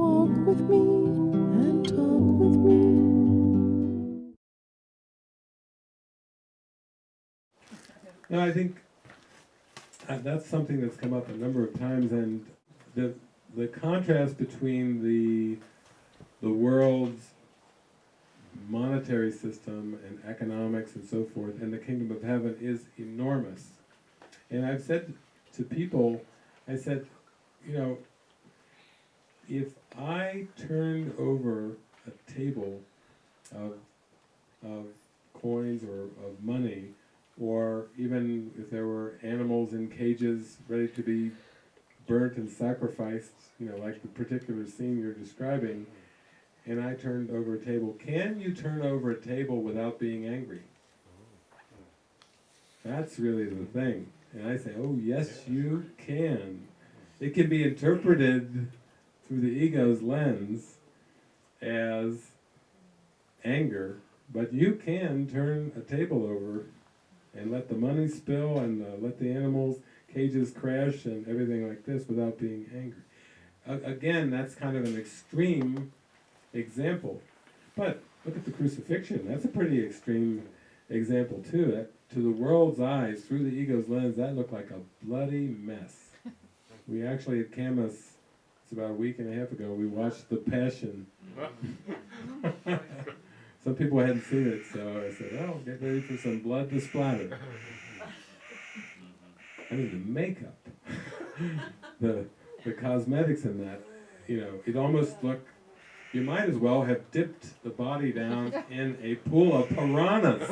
walk with me and talk with me. No, I think that's something that's come up a number of times, and the the contrast between the the world's monetary system and economics and so forth and the kingdom of heaven is enormous. And I've said to people, I said, you know, if I turned over a table of of coins or of money, or even if there were animals in cages ready to be burnt and sacrificed, you know, like the particular scene you're describing, and I turned over a table. Can you turn over a table without being angry? That's really the thing. And I say, oh, yes, you can. It can be interpreted through the ego's lens as anger, but you can turn a table over and let the money spill and uh, let the animals' cages crash and everything like this without being angry. Again, that's kind of an extreme example. But look at the crucifixion. That's a pretty extreme example too. That, to the world's eyes, through the ego's lens, that looked like a bloody mess. We actually at Camus, it's about a week and a half ago, we watched The Passion. some people hadn't seen it, so I said, "Oh, get ready for some blood to splatter." I mean, the makeup, the the cosmetics in that, you know, it almost looked you might as well have dipped the body down in a pool of piranhas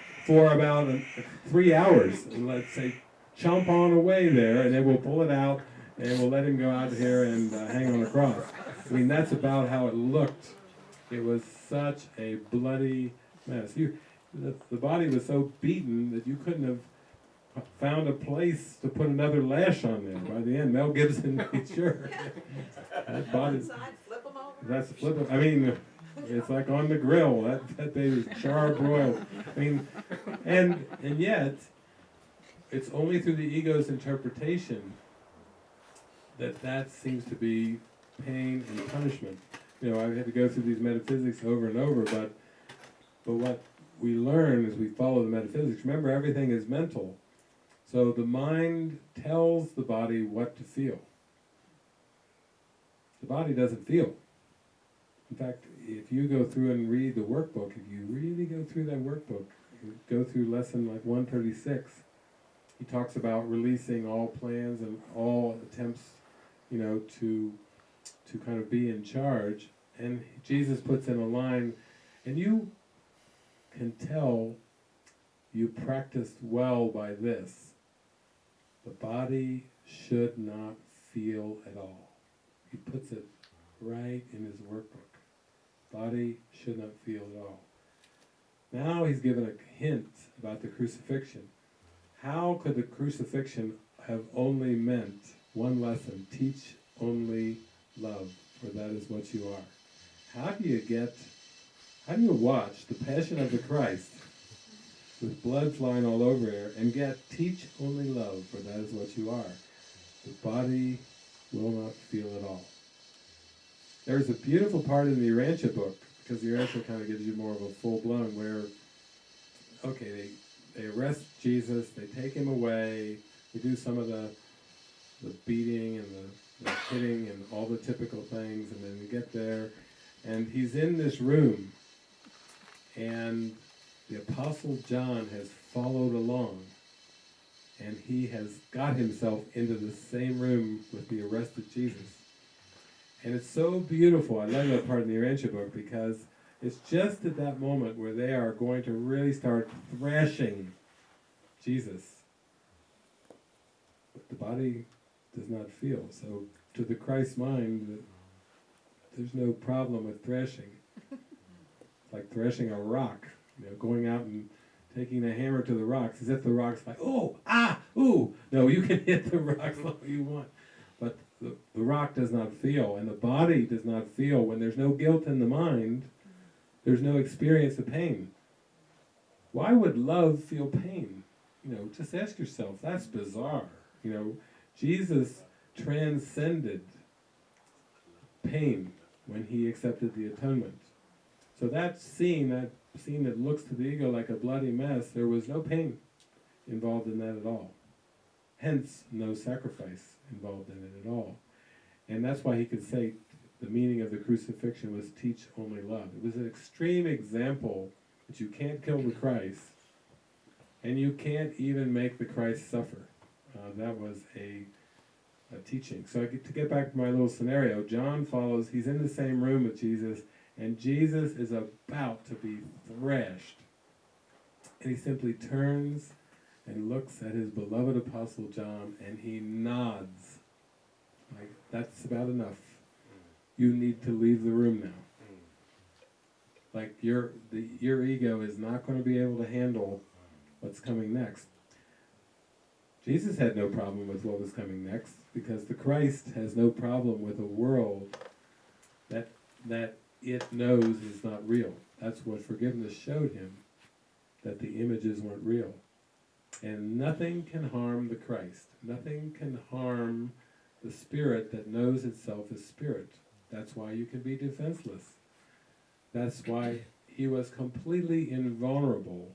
for about a, three hours. And let's say, chomp on away there, and then we'll pull it out, and we'll let him go out here and uh, hang on a cross. I mean, that's about how it looked. It was such a bloody mess. You, the, the body was so beaten that you couldn't have found a place to put another lash on there. By the end, Mel Gibson made sure. that body, that's flip. I mean, it's like on the grill. That that baby's char broiled. I mean, and and yet, it's only through the ego's interpretation that that seems to be pain and punishment. You know, I've had to go through these metaphysics over and over, but but what we learn as we follow the metaphysics. Remember, everything is mental. So the mind tells the body what to feel. The body doesn't feel. In fact, if you go through and read the workbook, if you really go through that workbook, go through lesson like 136, he talks about releasing all plans and all attempts, you know, to to kind of be in charge. And Jesus puts in a line, and you can tell you practiced well by this. The body should not feel at all. He puts it right in his workbook. Body should not feel at all. Now he's given a hint about the crucifixion. How could the crucifixion have only meant one lesson? Teach only love, for that is what you are. How do you get, how do you watch the Passion of the Christ with blood flying all over here, and get teach only love, for that is what you are. The body will not feel at all. There's a beautiful part in the Urantia book, because the Urantia kind of gives you more of a full blown, where, okay, they, they arrest Jesus, they take him away, they do some of the, the beating and the, the hitting and all the typical things, and then you get there, and he's in this room, and the Apostle John has followed along and he has got himself into the same room with the arrested Jesus. And it's so beautiful. I love that part in the Urantia book because it's just at that moment where they are going to really start thrashing Jesus. The body does not feel. So to the Christ mind, there's no problem with thrashing. It's like thrashing a rock you know, going out and taking a hammer to the rocks, as if the rock's like, oh, ah, ooh. No, you can hit the rocks all you want. But the, the rock does not feel, and the body does not feel. When there's no guilt in the mind, there's no experience of pain. Why would love feel pain? You know, just ask yourself, that's bizarre. You know, Jesus transcended pain when he accepted the atonement. So that scene, that scene that looks to the ego like a bloody mess, there was no pain involved in that at all. Hence, no sacrifice involved in it at all. And that's why he could say the meaning of the crucifixion was teach only love. It was an extreme example that you can't kill the Christ, and you can't even make the Christ suffer. Uh, that was a, a teaching. So I get, to get back to my little scenario, John follows, he's in the same room with Jesus, and Jesus is about to be thrashed. And he simply turns and looks at his beloved apostle John, and he nods. Like, that's about enough. You need to leave the room now. Like your the your ego is not going to be able to handle what's coming next. Jesus had no problem with what was coming next because the Christ has no problem with a world that that it knows is not real. That's what forgiveness showed him that the images weren't real. And nothing can harm the Christ. Nothing can harm the spirit that knows itself as spirit. That's why you can be defenseless. That's why he was completely invulnerable,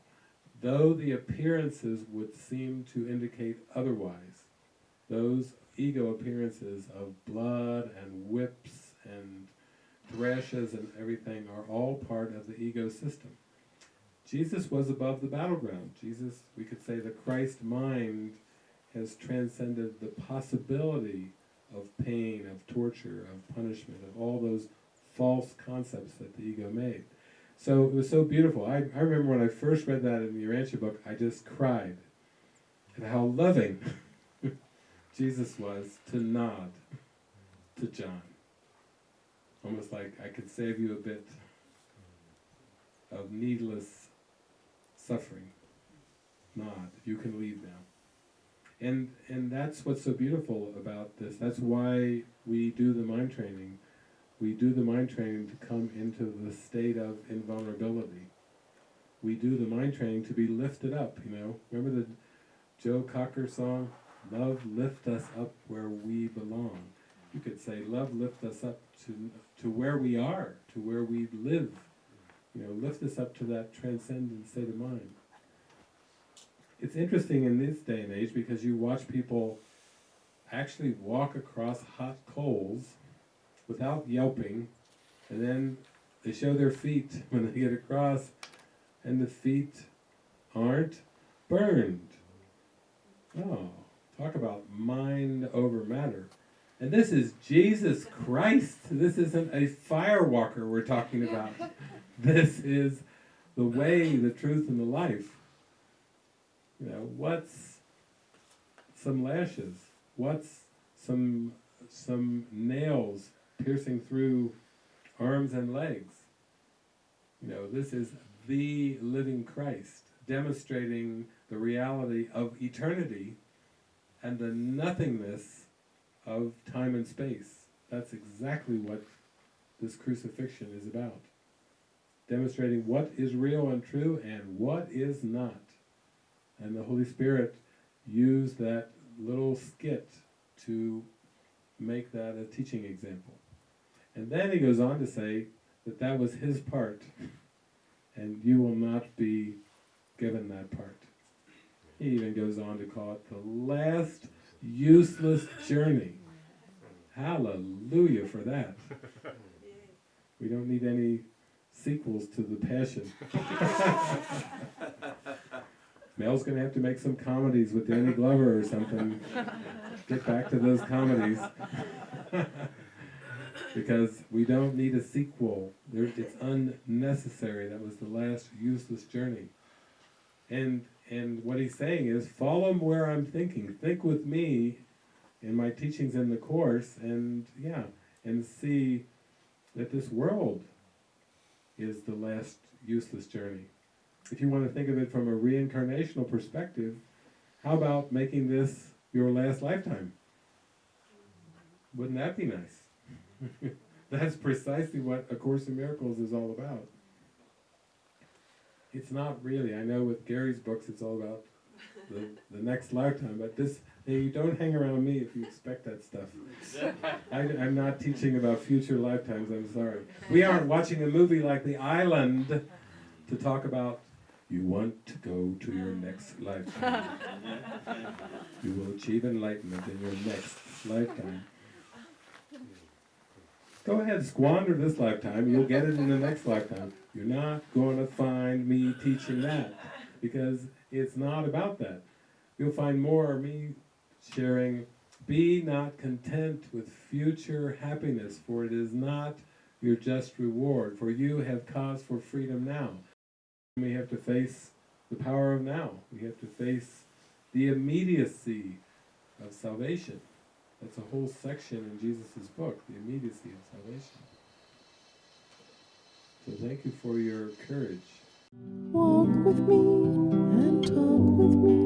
though the appearances would seem to indicate otherwise. Those ego appearances of blood and whips and thrashes and everything are all part of the ego system. Jesus was above the battleground. Jesus, we could say the Christ mind has transcended the possibility of pain, of torture, of punishment, of all those false concepts that the ego made. So it was so beautiful. I, I remember when I first read that in the Urantia book, I just cried at how loving Jesus was to nod to John. Almost like I could save you a bit of needless suffering. Nod, you can leave now. And and that's what's so beautiful about this. That's why we do the mind training. We do the mind training to come into the state of invulnerability. We do the mind training to be lifted up, you know. Remember the Joe Cocker song? Love lift us up where we belong. You could say love lift us up to to where we are, to where we live. You know, lift us up to that transcendent state of mind it's interesting in this day and age because you watch people actually walk across hot coals without yelping, and then they show their feet when they get across, and the feet aren't burned. Oh, talk about mind over matter. And this is Jesus Christ. This isn't a firewalker we're talking about. This is the way, the truth, and the life. You know, what's some lashes? What's some some nails piercing through arms and legs? You know, this is the living Christ demonstrating the reality of eternity and the nothingness of time and space. That's exactly what this crucifixion is about. Demonstrating what is real and true and what is not. And the Holy Spirit used that little skit to make that a teaching example. And then he goes on to say that that was his part, and you will not be given that part. He even goes on to call it the last useless journey. Hallelujah for that. We don't need any sequels to the Passion. Mel's gonna have to make some comedies with Danny Glover or something. Get back to those comedies. because we don't need a sequel. There, it's unnecessary. That was the last useless journey. And and what he's saying is follow where I'm thinking. Think with me in my teachings in the course and yeah, and see that this world is the last useless journey if you want to think of it from a reincarnational perspective, how about making this your last lifetime? Wouldn't that be nice? That's precisely what A Course in Miracles is all about. It's not really. I know with Gary's books it's all about the, the next lifetime, but this Hey, you don't hang around me if you expect that stuff. I, I'm not teaching about future lifetimes, I'm sorry. We aren't watching a movie like The Island to talk about you want to go to your next lifetime. You will achieve enlightenment in your next lifetime. Go ahead, squander this lifetime, you'll get it in the next lifetime. You're not going to find me teaching that because it's not about that. You'll find more of me sharing, be not content with future happiness, for it is not your just reward, for you have cause for freedom now. We have to face the power of now. We have to face the immediacy of salvation. That's a whole section in Jesus' book, the immediacy of salvation. So thank you for your courage. Walk with me and talk with me.